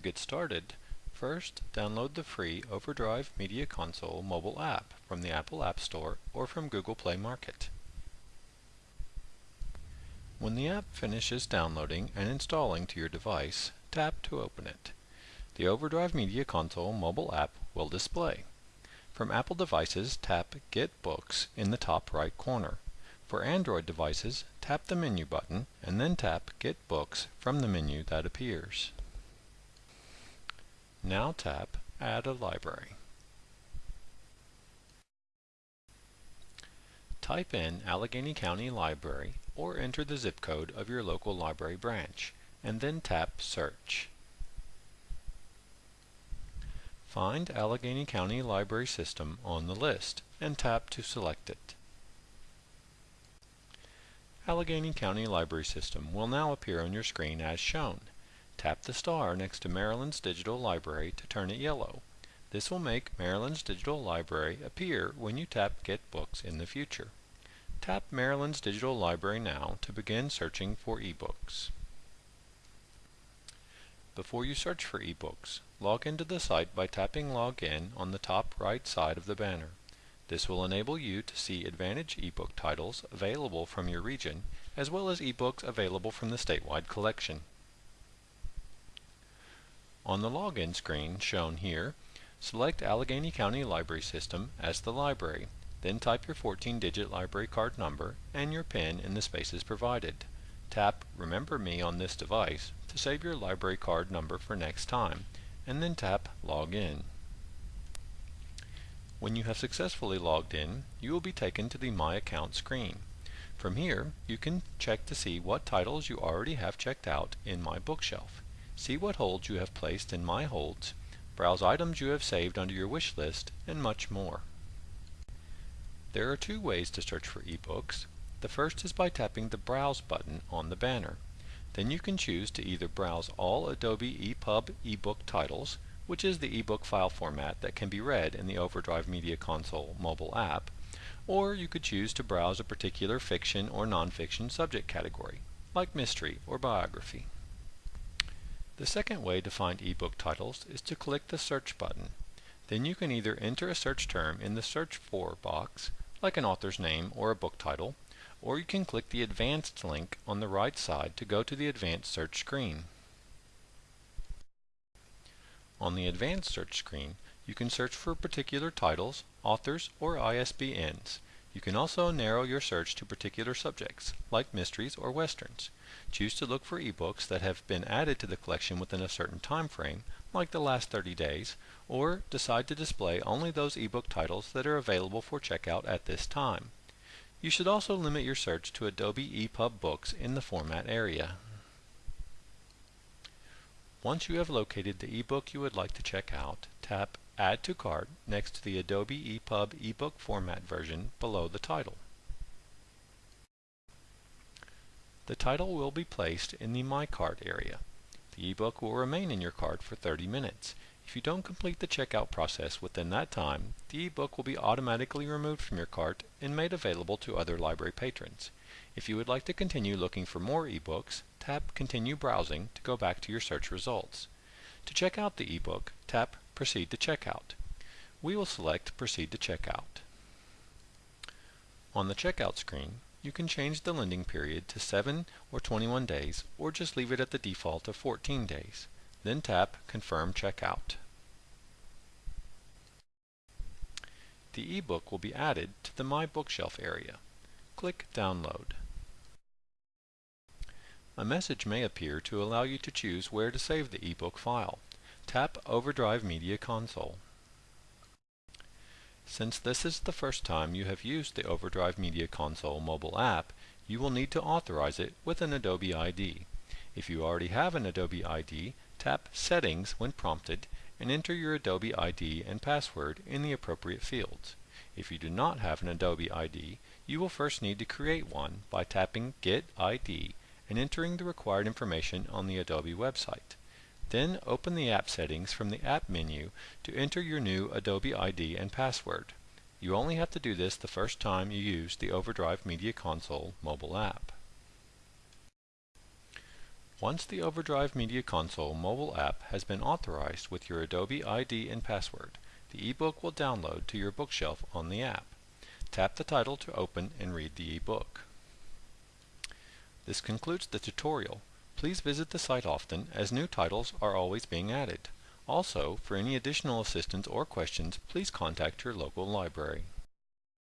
to get started, first download the free Overdrive Media Console mobile app from the Apple App Store or from Google Play Market. When the app finishes downloading and installing to your device, tap to open it. The Overdrive Media Console mobile app will display. From Apple devices, tap Get Books in the top right corner. For Android devices, tap the menu button and then tap Get Books from the menu that appears. Now tap Add a Library. Type in Allegany County Library or enter the zip code of your local library branch and then tap Search. Find Allegany County Library System on the list and tap to select it. Allegany County Library System will now appear on your screen as shown. Tap the star next to Maryland's Digital Library to turn it yellow. This will make Maryland's Digital Library appear when you tap Get Books in the future. Tap Maryland's Digital Library now to begin searching for ebooks. Before you search for ebooks, log into the site by tapping Log In on the top right side of the banner. This will enable you to see Advantage ebook titles available from your region, as well as ebooks available from the statewide collection. On the login screen shown here, select Allegany County Library System as the library, then type your 14-digit library card number and your PIN in the spaces provided. Tap Remember Me on this device to save your library card number for next time, and then tap Log In. When you have successfully logged in, you will be taken to the My Account screen. From here, you can check to see what titles you already have checked out in My Bookshelf. See what holds you have placed in My Holds, browse items you have saved under your wish list, and much more. There are two ways to search for ebooks. The first is by tapping the Browse button on the banner. Then you can choose to either browse all Adobe EPUB ebook titles, which is the ebook file format that can be read in the Overdrive Media Console mobile app, or you could choose to browse a particular fiction or nonfiction subject category, like mystery or biography. The second way to find ebook titles is to click the Search button. Then you can either enter a search term in the Search For box, like an author's name or a book title, or you can click the Advanced link on the right side to go to the Advanced Search screen. On the Advanced Search screen, you can search for particular titles, authors, or ISBNs. You can also narrow your search to particular subjects, like mysteries or westerns. Choose to look for ebooks that have been added to the collection within a certain time frame, like the last 30 days, or decide to display only those ebook titles that are available for checkout at this time. You should also limit your search to Adobe EPUB books in the format area. Once you have located the ebook you would like to check out, tap Add to Cart next to the Adobe EPUB ebook format version below the title. The title will be placed in the My Cart area. The ebook will remain in your cart for 30 minutes. If you don't complete the checkout process within that time, the ebook will be automatically removed from your cart and made available to other library patrons. If you would like to continue looking for more ebooks, tap Continue Browsing to go back to your search results. To check out the ebook, tap Proceed to Checkout. We will select Proceed to Checkout. On the checkout screen, you can change the lending period to 7 or 21 days or just leave it at the default of 14 days. Then tap Confirm Checkout. The ebook will be added to the My Bookshelf area. Click Download. A message may appear to allow you to choose where to save the ebook file. Tap Overdrive Media Console. Since this is the first time you have used the Overdrive Media Console mobile app, you will need to authorize it with an Adobe ID. If you already have an Adobe ID, tap Settings when prompted and enter your Adobe ID and password in the appropriate fields. If you do not have an Adobe ID, you will first need to create one by tapping Get ID and entering the required information on the Adobe website. Then open the app settings from the app menu to enter your new Adobe ID and password. You only have to do this the first time you use the Overdrive Media Console mobile app. Once the Overdrive Media Console mobile app has been authorized with your Adobe ID and password, the ebook will download to your bookshelf on the app. Tap the title to open and read the ebook. This concludes the tutorial. Please visit the site often as new titles are always being added. Also, for any additional assistance or questions, please contact your local library.